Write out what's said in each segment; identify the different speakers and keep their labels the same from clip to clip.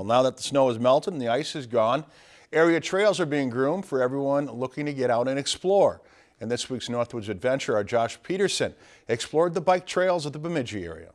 Speaker 1: Well, now that the snow has melted and the ice is gone, area trails are being groomed for everyone looking to get out and explore. In this week's Northwoods Adventure, our Josh Peterson explored the bike trails of the Bemidji area.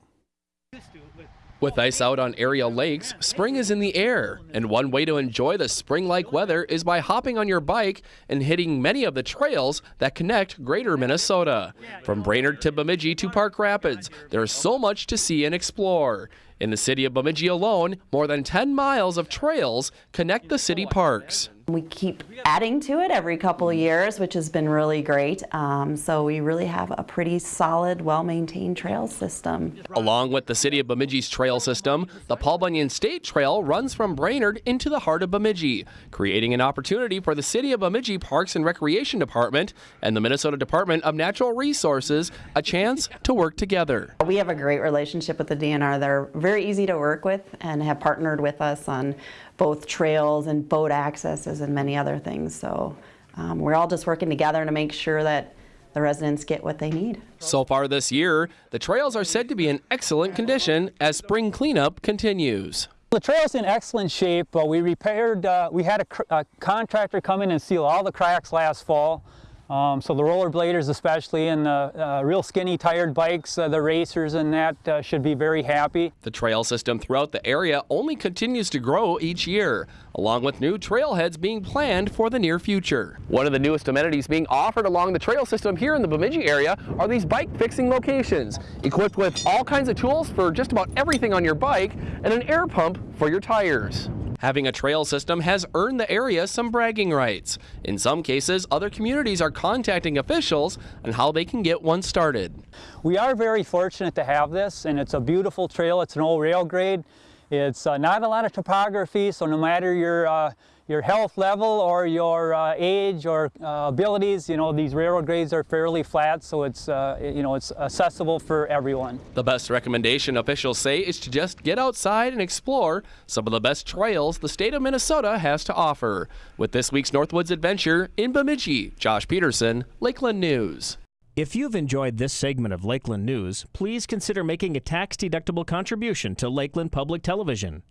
Speaker 2: With ice out on area lakes, spring is in the air, and one way to enjoy the spring-like weather is by hopping on your bike and hitting many of the trails that connect greater Minnesota. From Brainerd to Bemidji to Park Rapids, there's so much to see and explore. In the city of Bemidji alone, more than 10 miles of trails connect the city parks.
Speaker 3: We keep adding to it every couple of years, which has been really great. Um, so we really have a pretty solid, well-maintained trail system.
Speaker 2: Along with the city of Bemidji's trail system, the Paul Bunyan State Trail runs from Brainerd into the heart of Bemidji, creating an opportunity for the city of Bemidji Parks and Recreation Department and the Minnesota Department of Natural Resources a chance to work together.
Speaker 3: We have a great relationship with the DNR. They're very easy to work with and have partnered with us on both trails and boat accesses and many other things. So um, we're all just working together to make sure that the residents get what they need.
Speaker 2: So far this year, the trails are said to be in excellent condition as spring cleanup continues.
Speaker 4: The trail's in excellent shape. Uh, we repaired, uh, we had a, a, contractor come in and seal all the cracks last fall. Um, so the rollerbladers especially and the uh, real skinny tired bikes, uh, the racers and that uh, should be very happy.
Speaker 2: The trail system throughout the area only continues to grow each year, along with new trailheads being planned for the near future. One of the newest amenities being offered along the trail system here in the Bemidji area are these bike fixing locations, equipped with all kinds of tools for just about everything on your bike and an air pump for your tires. Having a trail system has earned the area some bragging rights. In some cases, other communities are contacting officials on how they can get one started.
Speaker 4: We are very fortunate to have this, and it's a beautiful trail. It's an old rail grade. It's uh, not a lot of topography, so no matter your uh, your health level or your uh, age or uh, abilities, you know, these railroad grades are fairly flat, so it's, uh, you know, it's accessible for everyone.
Speaker 2: The best recommendation officials say is to just get outside and explore some of the best trails the state of Minnesota has to offer. With this week's Northwoods Adventure in Bemidji, Josh Peterson, Lakeland News.
Speaker 5: If you've enjoyed this segment of Lakeland News, please consider making a tax-deductible contribution to Lakeland Public Television.